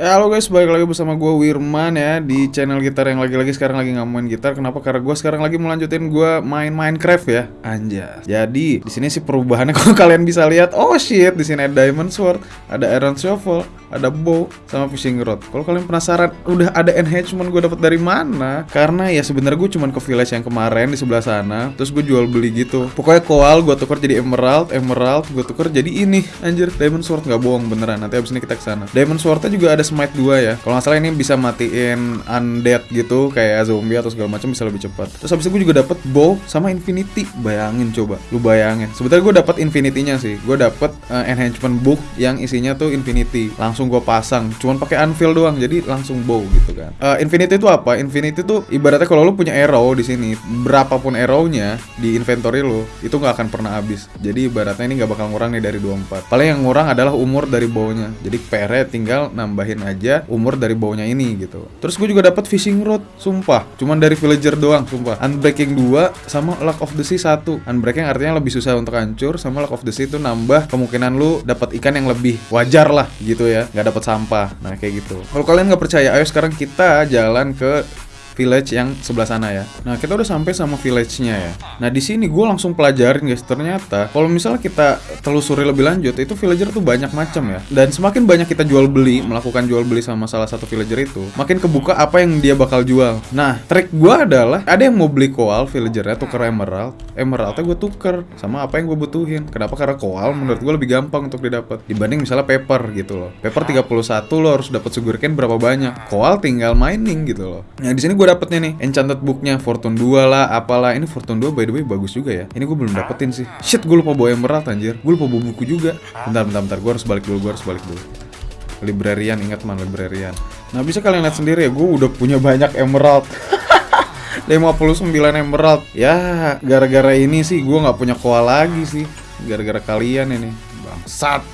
Ya halo guys, balik lagi bersama gue Wirman ya di channel gitar yang lagi-lagi sekarang lagi nggak main gitar. Kenapa? Karena gue sekarang lagi melanjutin gue main Minecraft ya. Anjas. Jadi di sini sih perubahannya kalau kalian bisa lihat, oh shit, di sini ada diamond sword, ada iron shovel, ada bow sama fishing rod. Kalau kalian penasaran, udah ada enhancement gue dapat dari mana? Karena ya sebenarnya gue cuman ke village yang kemarin di sebelah sana, terus gue jual beli gitu. Pokoknya koal gue tukar jadi emerald, emerald gue tukar jadi ini, anjir diamond sword nggak bohong beneran. Nanti abis ini kita ke sana. Diamond swordnya juga ada smite 2 ya. Kalau nggak salah ini bisa matiin undead gitu kayak zombie atau segala macam bisa lebih cepat. Terus habis itu gue juga dapat bow sama infinity. Bayangin coba, lu bayangin. Sebetulnya gue dapat infinity-nya sih. Gue dapat uh, enhancement book yang isinya tuh infinity. Langsung gue pasang. Cuman pakai anvil doang. Jadi langsung bow gitu kan. Uh, infinity itu apa? Infinity tuh ibaratnya kalau lu punya arrow di sini, berapapun arrow-nya di inventory lu itu nggak akan pernah habis. Jadi ibaratnya ini nggak bakal ngurang nih dari 24. Paling yang ngurang adalah umur dari bow-nya. Jadi PR-nya tinggal nambahin aja umur dari baunya ini gitu. Terus gue juga dapat fishing rod, sumpah. Cuman dari villager doang, sumpah. Unbreaking 2 sama luck of the sea 1. Unbreaking artinya lebih susah untuk hancur sama luck of the sea itu nambah kemungkinan lu dapat ikan yang lebih wajar lah gitu ya, nggak dapat sampah. Nah, kayak gitu. Kalau kalian nggak percaya, ayo sekarang kita jalan ke village yang sebelah sana ya. Nah, kita udah sampai sama village-nya ya. Nah, di sini gue langsung pelajarin guys, ternyata kalau misalnya kita telusuri lebih lanjut, itu villager tuh banyak macam ya. Dan semakin banyak kita jual beli, melakukan jual beli sama salah satu villager itu, makin kebuka apa yang dia bakal jual. Nah, trik gue adalah ada yang mau beli koal villagernya tuker emerald, emeraldnya gue tuker sama apa yang gue butuhin. Kenapa? Karena koal menurut gue lebih gampang untuk didapat dibanding misalnya paper gitu loh. Paper 31 lo harus dapat sugarcane berapa banyak. Koal tinggal mining gitu loh. Nah, di sini gue dapetnya nih. Enchanted booknya Fortune 2 lah apalah. Ini Fortune 2 by the way bagus juga ya. Ini gue belum dapetin sih. Shit gue lupa bawa emerald anjir. Gue lupa bawa buku juga. Bentar bentar bentar. Gue harus balik dulu gue harus balik dulu. Librarian ingat man librarian. Nah bisa kalian lihat sendiri ya gue udah punya banyak emerald. 59 emerald. Ya gara-gara ini sih gue nggak punya koal lagi sih. Gara-gara kalian ini. Bangsat.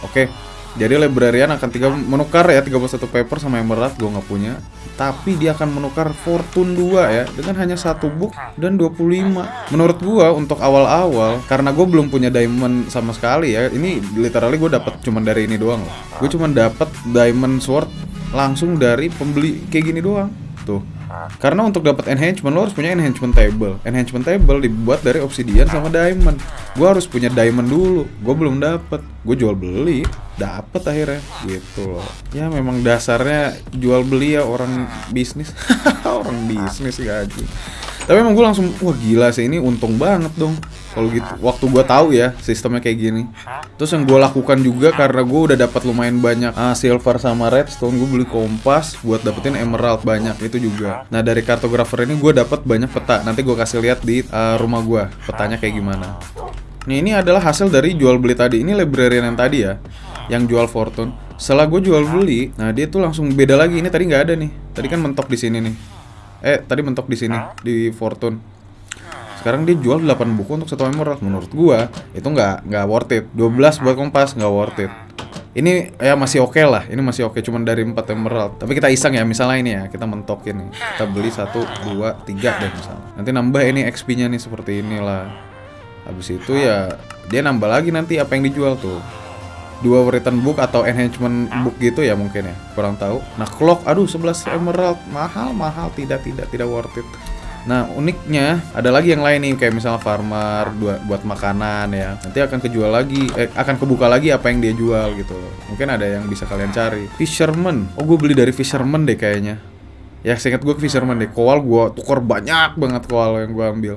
Oke jadi librarian akan tiga menukar ya 31 paper sama emerald gue nggak punya. Tapi dia akan menukar fortune 2 ya dengan hanya satu book dan 25 menurut gua untuk awal-awal karena gue belum punya diamond sama sekali ya ini literally gue dapat cuman dari ini doang loh. Gue cuman dapat diamond sword langsung dari pembeli kayak gini doang tuh karena untuk dapat enhancement lo harus punya enhancement table. Enhancement table dibuat dari obsidian sama diamond. Gua harus punya diamond dulu. Gue belum dapat. Gue jual beli, dapat akhirnya gitu loh. Ya memang dasarnya jual beli ya orang bisnis. orang bisnis gaji. Tapi emang gue langsung wah gila sih ini untung banget dong. Kalau gitu waktu gue tahu ya sistemnya kayak gini. Terus yang gue lakukan juga karena gue udah dapat lumayan banyak uh, silver sama redstone gue beli kompas buat dapetin emerald banyak itu juga. Nah dari kartografer ini gue dapat banyak peta. Nanti gue kasih lihat di uh, rumah gue petanya kayak gimana. Nih ini adalah hasil dari jual beli tadi. Ini librarian yang tadi ya yang jual fortune. Setelah gue jual beli nah dia tuh langsung beda lagi. Ini tadi nggak ada nih. Tadi kan mentok di sini nih eh tadi mentok di sini di fortune. Sekarang dia jual 8 buku untuk satu emerald menurut gua. Itu nggak nggak worth it. 12 buat kompas nggak worth it. Ini ya masih oke okay lah. Ini masih oke okay, cuman dari 4 emerald. Tapi kita iseng ya misalnya ini ya kita mentokin nih kita beli satu dua tiga deh misalnya. Nanti nambah ini XP nya nih seperti inilah. Habis itu ya dia nambah lagi nanti apa yang dijual tuh dua written book atau enhancement book gitu ya mungkin ya kurang tahu. Nah clock aduh 11 emerald mahal mahal tidak tidak tidak worth it. Nah uniknya ada lagi yang lain nih kayak misalnya farmer buat makanan ya. Nanti akan kejual lagi eh, akan kebuka lagi apa yang dia jual gitu. Mungkin ada yang bisa kalian cari. Fisherman. Oh gue beli dari fisherman deh kayaknya. Ya seingat gue fisherman deh. Koal gue tukar banyak banget koal yang gue ambil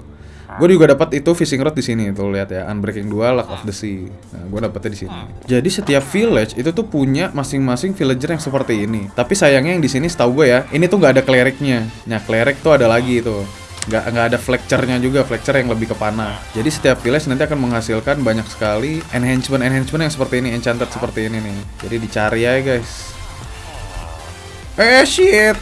Gue juga dapat itu fishing rod di sini tuh lihat ya. Unbreaking 2 Luck of the Sea. Nah, gue dapetnya di sini. Jadi setiap village itu tuh punya masing-masing villager yang seperti ini. Tapi sayangnya yang di sini setahu gue ya, ini tuh nggak ada clericnya. Nah, cleric tuh ada lagi itu nggak nggak ada flexure-nya juga flexure yang lebih ke panah. Jadi setiap village nanti akan menghasilkan banyak sekali enhancement enhancement yang seperti ini enchanted seperti ini nih. Jadi dicari ya guys. Eh shit!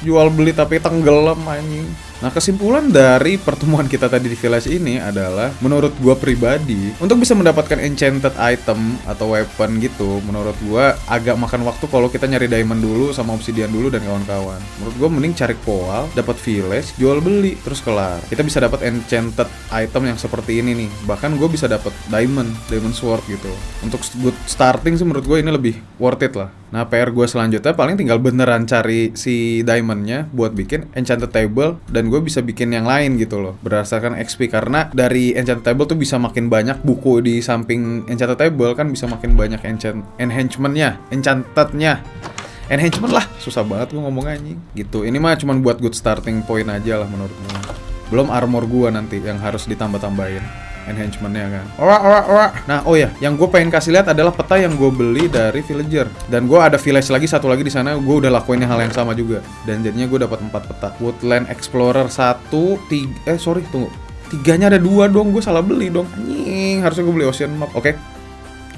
Jual beli tapi tenggelam anjing Nah kesimpulan dari pertemuan kita tadi di village ini adalah Menurut gue pribadi Untuk bisa mendapatkan enchanted item atau weapon gitu Menurut gue agak makan waktu kalau kita nyari diamond dulu sama obsidian dulu dan kawan-kawan. Menurut gue mending cari koal, dapat village, jual beli, terus kelar. Kita bisa dapat enchanted item yang seperti ini nih. Bahkan gue bisa dapat diamond, diamond sword gitu. Untuk good starting sih menurut gue ini lebih worth it lah Nah PR gue selanjutnya paling tinggal beneran cari si diamondnya buat bikin enchanted table dan gue bisa bikin yang lain gitu loh berdasarkan XP karena dari enchanted table tuh bisa makin banyak buku di samping enchanted table kan bisa makin banyak enchant enhancementnya, enchantednya. Enhancement lah susah banget gue ngomong anjing. Gitu. Ini mah cuman buat good starting point aja lah menurut gue belum armor gua nanti yang harus ditambah-tambahin enhancementnya kan. Ora ora ora nah oh ya yang gue pengen kasih lihat adalah peta yang gue beli dari villager. Dan gue ada village lagi satu lagi di sana gue udah lakuin hal yang sama juga. Dan jadinya gue dapat empat peta. Woodland explorer satu tiga eh sorry tunggu. Tiganya ada dua dong gue salah beli dong. Anjing harusnya gue beli ocean map. Oke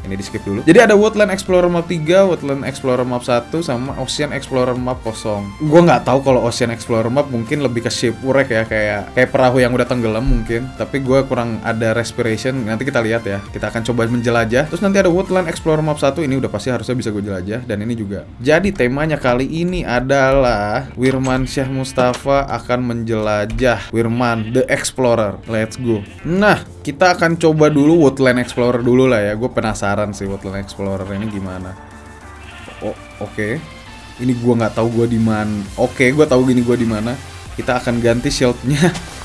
ini di skip dulu. Jadi ada Woodland Explorer Map 3, Woodland Explorer Map 1 sama Ocean Explorer Map 0. Gua nggak tahu kalau Ocean Explorer Map mungkin lebih ke shipwreck ya kayak kayak perahu yang udah tenggelam mungkin. Tapi gua kurang ada respiration. Nanti kita lihat ya. Kita akan coba menjelajah. Terus nanti ada Woodland Explorer Map 1 ini udah pasti harusnya bisa gue jelajah dan ini juga. Jadi temanya kali ini adalah Wirman Syah Mustafa akan menjelajah Wirman the Explorer. Let's go. Nah, kita akan coba dulu Woodland Explorer dulu lah ya. Gue penasaran sih Woodland Explorer ini gimana. Oh, oke. Okay. Ini gue nggak tahu gue di mana. Oke, okay, gue tahu gini gue di mana. Kita akan ganti shieldnya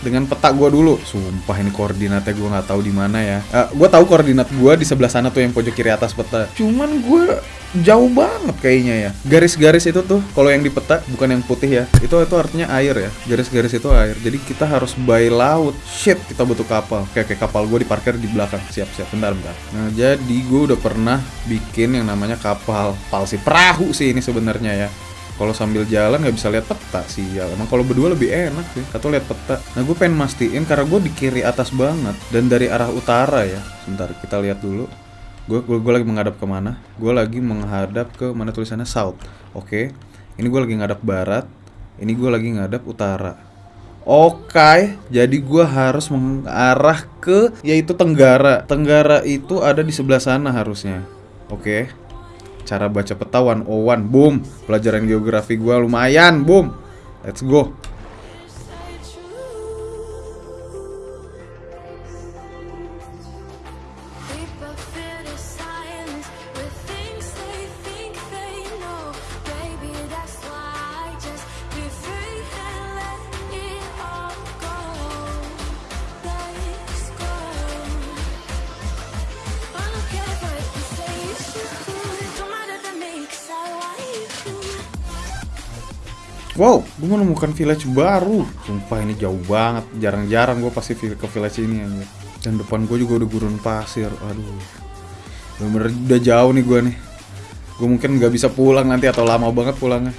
dengan peta gue dulu. Sumpah ini koordinatnya gue nggak tahu di mana ya. Uh, gue tahu koordinat gue di sebelah sana tuh yang pojok kiri atas peta. Cuman gue jauh banget kayaknya ya. Garis-garis itu tuh kalau yang di peta bukan yang putih ya. Itu itu artinya air ya. Garis-garis itu air. Jadi kita harus by laut. Shit, kita butuh kapal. Kayak kayak kapal gue diparkir di belakang. Siap-siap bentar bentar. Nah, jadi gue udah pernah bikin yang namanya kapal palsi perahu sih ini sebenarnya ya kalau sambil jalan nggak bisa lihat peta sih ya. Emang kalau berdua lebih enak sih atau lihat peta. Nah gue pengen mastiin karena gue di kiri atas banget dan dari arah utara ya. Sebentar kita lihat dulu. Gue gue lagi menghadap ke mana gue lagi menghadap ke mana tulisannya? South. Oke. Ini gue lagi ngadap barat ini gue lagi ngadap utara. Oke, okay, jadi gue harus mengarah ke yaitu Tenggara. Tenggara itu ada di sebelah sana harusnya. Oke. Okay cara baca peta 101 boom. Pelajaran geografi gue lumayan boom. Let's go Wow, gue menemukan village baru. Sumpah ini jauh banget. Jarang-jarang gue pasti ke village ini aja. Dan depan gue juga udah gurun pasir. Aduh. Bener-bener udah jauh nih gue nih. Gue mungkin nggak bisa pulang nanti atau lama banget pulangnya.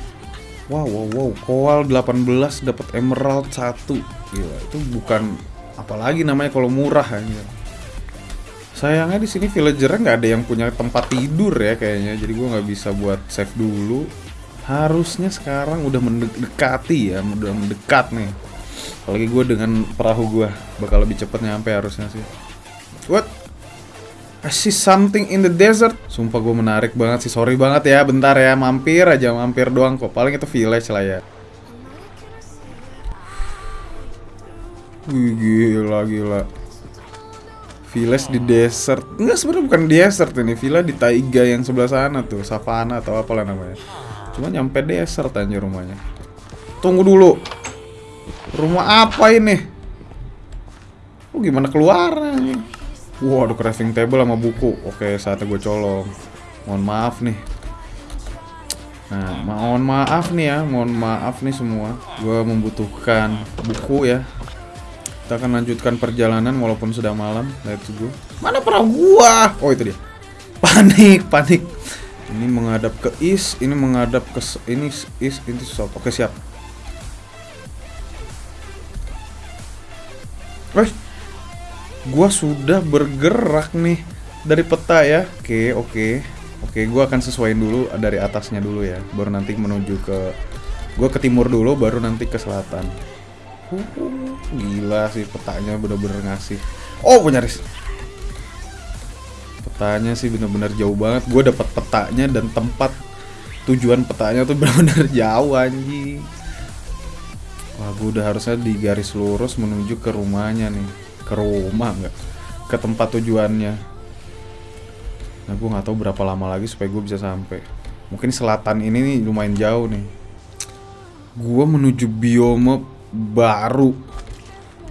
Wow, wow, wow. Koal 18 dapat emerald 1. Gila, itu bukan apalagi namanya kalau murah aja. Sayangnya di sini villagernya nggak ada yang punya tempat tidur ya kayaknya. Jadi gue nggak bisa buat save dulu harusnya sekarang udah mendekati ya udah mendekat nih. Apalagi gue dengan perahu gue bakal lebih cepet nyampe harusnya sih. What? I see something in the desert. Sumpah gue menarik banget sih. Sorry banget ya bentar ya. Mampir aja mampir doang kok. Paling itu village lah ya. Gila gila. Village di desert. Enggak sebenarnya bukan desert ini. Villa di taiga yang sebelah sana tuh. Savana atau apalah namanya Cuma nyampe desert aja rumahnya. Tunggu dulu. Rumah apa ini? Oh gimana keluar Wah, ada crafting table sama buku. Oke, saatnya gue colong. Mohon maaf nih. Nah, mohon maaf nih ya, mohon maaf nih semua. Gue membutuhkan buku ya. Kita akan lanjutkan perjalanan walaupun sudah malam. Let's go. Mana perahu gua? Oh, itu dia. Panik, panik. Ini menghadap ke east, ini menghadap ke ini east, ini south. Oke, siap. Eh, gua sudah bergerak nih dari peta ya. Oke, oke. Oke, gua akan sesuaiin dulu dari atasnya dulu ya. Baru nanti menuju ke gua ke timur dulu baru nanti ke selatan. Uh, gila sih petanya bener-bener ngasih. Oh, punya ris petanya sih bener-bener jauh banget gue dapat petanya dan tempat tujuan petanya tuh bener-bener jauh anjing wah gue udah harusnya di garis lurus menuju ke rumahnya nih ke rumah nggak ke tempat tujuannya nah gue nggak tahu berapa lama lagi supaya gue bisa sampai Mungkin selatan ini nih lumayan jauh nih. Gua menuju biome baru.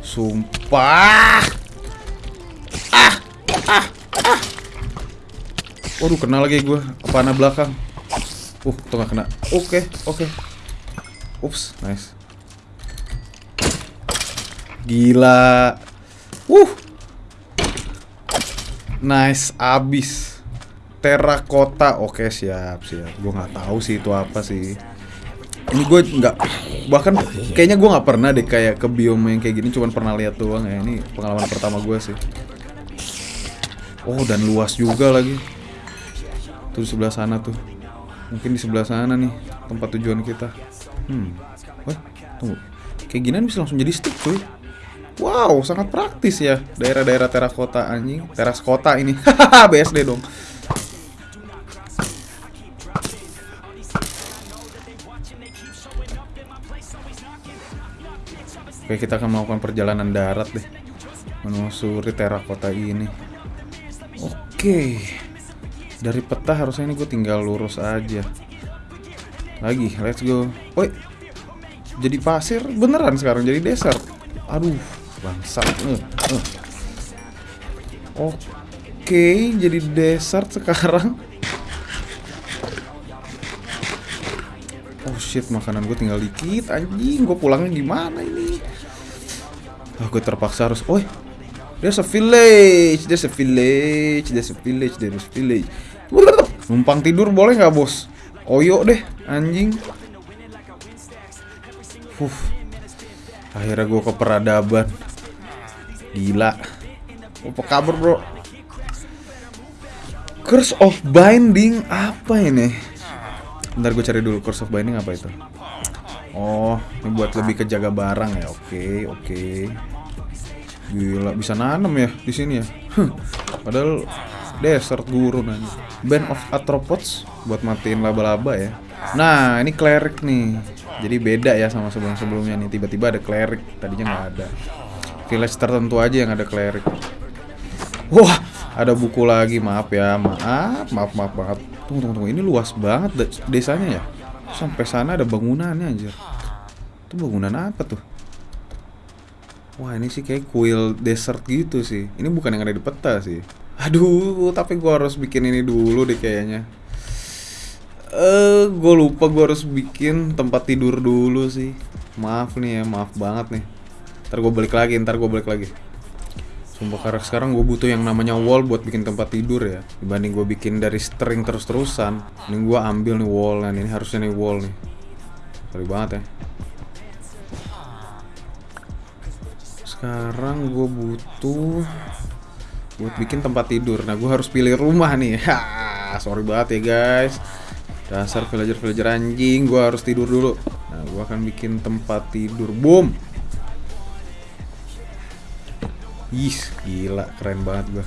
Sumpah. Waduh, kena lagi gua. Panah belakang. Uh, tuh gak kena. Oke, oke. Ups, nice. Gila. Uh. Nice, abis. Terakota. Oke, siap, siap. Gue nggak tahu sih itu apa sih. Ini gue nggak bahkan kayaknya gue nggak pernah deh kayak ke biome yang kayak gini cuman pernah lihat doang ya ini pengalaman pertama gue sih oh dan luas juga lagi tuh di sebelah sana tuh mungkin di sebelah sana nih tempat tujuan kita hmm wah tunggu kayak gini bisa langsung jadi stick cuy Wow, sangat praktis ya daerah-daerah terakota anjing. Teras kota ini. Hahaha, BSD dong. Oke, kita akan melakukan perjalanan darat deh. Menelusuri terakota ini. Oke. Dari peta harusnya ini gue tinggal lurus aja. Lagi, let's go. Woi. Jadi pasir beneran sekarang jadi desert. Aduh, bangsat uh, uh. oke jadi desert sekarang oh shit makanan gue tinggal dikit anjing gue pulangnya gimana ini oh, gue terpaksa harus oh there's a village there's a village there's a village there's a village numpang tidur boleh nggak bos? Oyo deh anjing. Huh. Akhirnya gue ke peradaban. Gila. Apa kabar bro? Curse of Binding Apa ini? Ntar gue cari dulu Curse of Binding apa itu? Oh Ini buat lebih ke jaga barang ya. Oke oke. Gila bisa nanam ya di sini ya? Padahal Desert gurun aja Band of Arthropods Buat matiin laba-laba ya Nah ini cleric nih jadi beda ya sama sebelum-sebelumnya nih. Tiba-tiba ada cleric, tadinya nggak ada. Village tertentu aja yang ada cleric. Wah, ada buku lagi. Maaf ya, maaf, maaf, maaf banget. Tunggu, tunggu, tunggu. Ini luas banget desanya ya. Sampai sana ada bangunannya anjir. Itu bangunan apa tuh? Wah, ini sih kayak kuil desert gitu sih. Ini bukan yang ada di peta sih. Aduh, tapi gua harus bikin ini dulu deh kayaknya. Eh, gue lupa gue harus bikin tempat tidur dulu sih. Maaf nih ya, maaf banget nih. Ntar gue balik lagi, ntar gue balik lagi. Sumpah karena sekarang gue butuh yang namanya wall buat bikin tempat tidur ya. Dibanding gue bikin dari string terus-terusan. Ini gue ambil nih wall dan ini harusnya nih wall nih. Sorry banget ya. Sekarang gue butuh buat bikin tempat tidur. Nah, gue harus pilih rumah nih. Ha, sorry banget ya guys. Dasar villager-villager anjing, gua harus tidur dulu. Nah, gua akan bikin tempat tidur. Boom. Ih, gila, keren banget gua.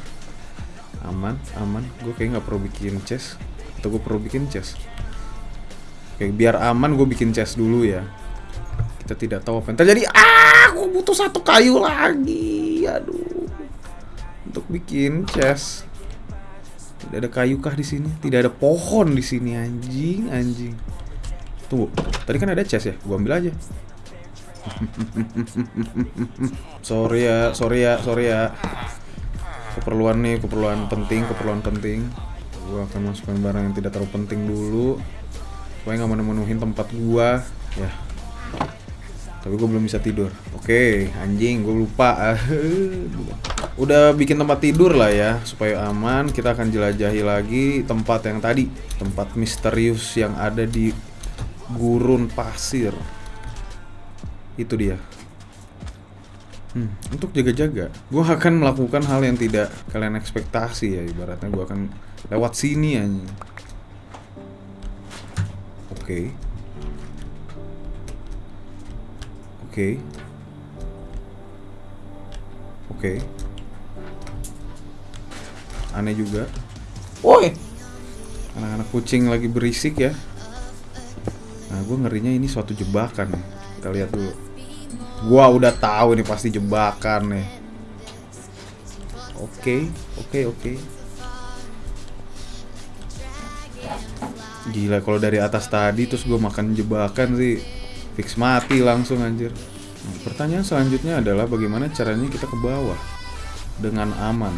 Aman, aman. Gua kayak nggak perlu bikin chest. Atau gua perlu bikin chest. Oke, biar aman gue bikin chest dulu ya. Kita tidak tahu apa yang terjadi. Ah, gua butuh satu kayu lagi. Aduh. Untuk bikin chest. Tidak ada kayu kah di sini? Tidak ada pohon di sini anjing, anjing. Tunggu, tadi kan ada chest ya? Gua ambil aja. sorry ya, sorry ya, sorry ya. Keperluan nih, keperluan penting, keperluan penting. Gua akan masukkan barang yang tidak terlalu penting dulu. Supaya nggak memenuhin tempat gua. Ya, tapi gue belum bisa tidur. Oke, anjing, gue lupa. Udah bikin tempat tidur lah ya, supaya aman. Kita akan jelajahi lagi tempat yang tadi, tempat misterius yang ada di gurun pasir. Itu dia. Hmm, untuk jaga-jaga, gue akan melakukan hal yang tidak kalian ekspektasi ya. Ibaratnya gue akan lewat sini anjing. Oke. Okay. Oke. Okay. Oke. Okay. Aneh juga. Woi. Anak-anak kucing lagi berisik ya. Nah, gue ngerinya ini suatu jebakan nih. Kita lihat dulu. Gua udah tahu ini pasti jebakan nih. Oke, okay, oke, okay, oke. Okay. Gila kalau dari atas tadi terus gue makan jebakan sih fix mati langsung anjir. Nah, pertanyaan selanjutnya adalah bagaimana caranya kita ke bawah dengan aman.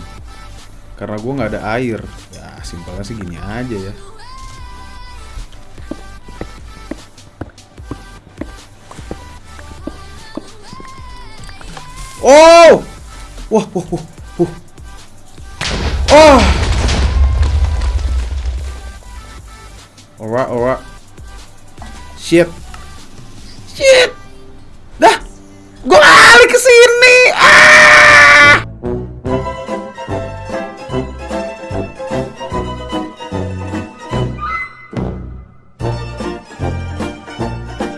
Karena gue nggak ada air. Ya simpelnya sih gini aja ya. Oh! Wah, wah, wah, wah. Oh! Alright, alright. Shit. Shit. Dah. Gue balik ke sini. Ah.